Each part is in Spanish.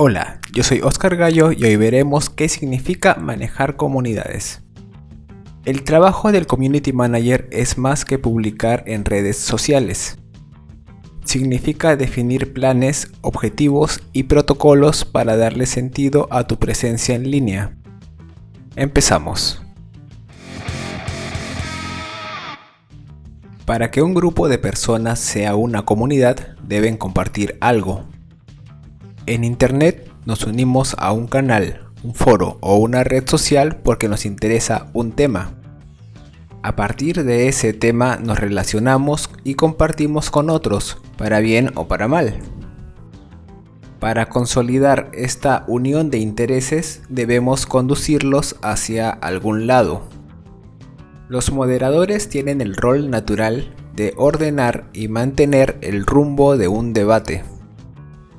Hola, yo soy Oscar Gallo y hoy veremos qué significa manejar comunidades. El trabajo del Community Manager es más que publicar en redes sociales. Significa definir planes, objetivos y protocolos para darle sentido a tu presencia en línea. Empezamos. Para que un grupo de personas sea una comunidad, deben compartir algo, en Internet nos unimos a un canal, un foro o una red social porque nos interesa un tema. A partir de ese tema nos relacionamos y compartimos con otros, para bien o para mal. Para consolidar esta unión de intereses debemos conducirlos hacia algún lado. Los moderadores tienen el rol natural de ordenar y mantener el rumbo de un debate.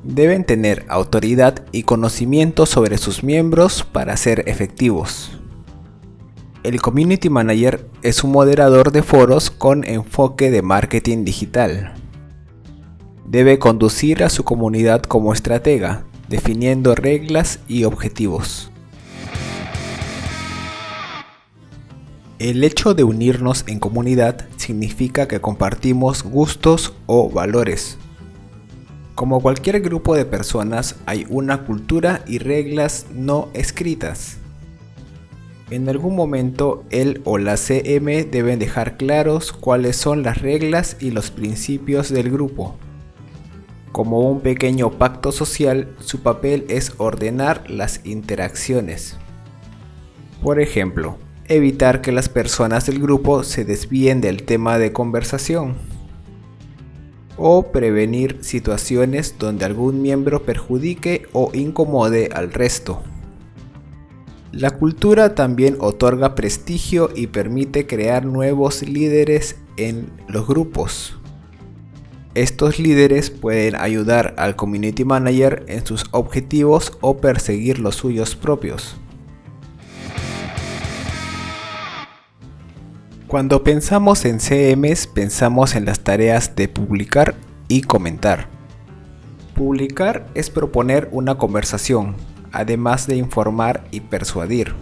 Deben tener autoridad y conocimiento sobre sus miembros para ser efectivos. El Community Manager es un moderador de foros con enfoque de marketing digital. Debe conducir a su comunidad como estratega, definiendo reglas y objetivos. El hecho de unirnos en comunidad significa que compartimos gustos o valores, como cualquier grupo de personas hay una cultura y reglas no escritas. En algún momento el o la CM deben dejar claros cuáles son las reglas y los principios del grupo. Como un pequeño pacto social, su papel es ordenar las interacciones. Por ejemplo, evitar que las personas del grupo se desvíen del tema de conversación o prevenir situaciones donde algún miembro perjudique o incomode al resto. La cultura también otorga prestigio y permite crear nuevos líderes en los grupos. Estos líderes pueden ayudar al community manager en sus objetivos o perseguir los suyos propios. Cuando pensamos en CMs pensamos en las tareas de publicar y comentar. Publicar es proponer una conversación, además de informar y persuadir.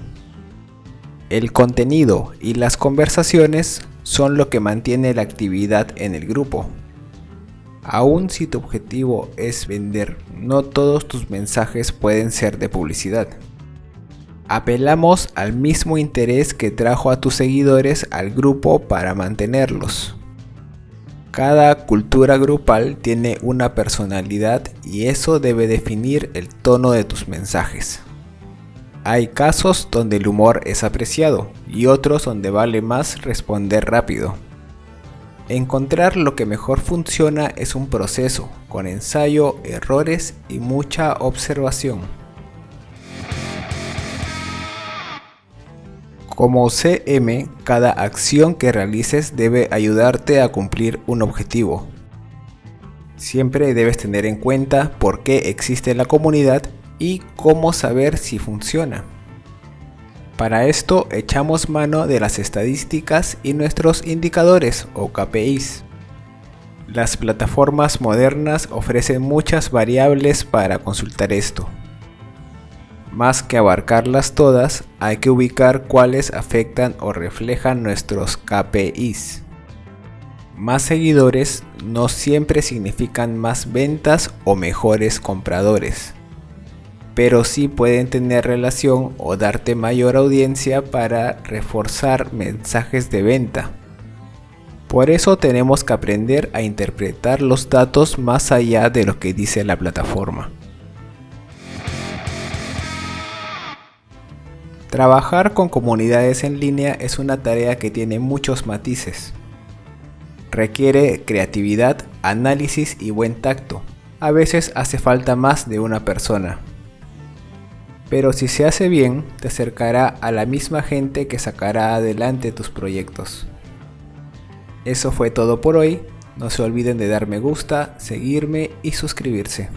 El contenido y las conversaciones son lo que mantiene la actividad en el grupo. Aun si tu objetivo es vender, no todos tus mensajes pueden ser de publicidad. Apelamos al mismo interés que trajo a tus seguidores al grupo para mantenerlos. Cada cultura grupal tiene una personalidad y eso debe definir el tono de tus mensajes. Hay casos donde el humor es apreciado y otros donde vale más responder rápido. Encontrar lo que mejor funciona es un proceso, con ensayo, errores y mucha observación. Como CM, cada acción que realices debe ayudarte a cumplir un objetivo. Siempre debes tener en cuenta por qué existe la comunidad y cómo saber si funciona. Para esto echamos mano de las estadísticas y nuestros indicadores o KPIs. Las plataformas modernas ofrecen muchas variables para consultar esto. Más que abarcarlas todas, hay que ubicar cuáles afectan o reflejan nuestros KPIs. Más seguidores no siempre significan más ventas o mejores compradores, pero sí pueden tener relación o darte mayor audiencia para reforzar mensajes de venta. Por eso tenemos que aprender a interpretar los datos más allá de lo que dice la plataforma. Trabajar con comunidades en línea es una tarea que tiene muchos matices. Requiere creatividad, análisis y buen tacto. A veces hace falta más de una persona. Pero si se hace bien, te acercará a la misma gente que sacará adelante tus proyectos. Eso fue todo por hoy. No se olviden de dar me gusta, seguirme y suscribirse.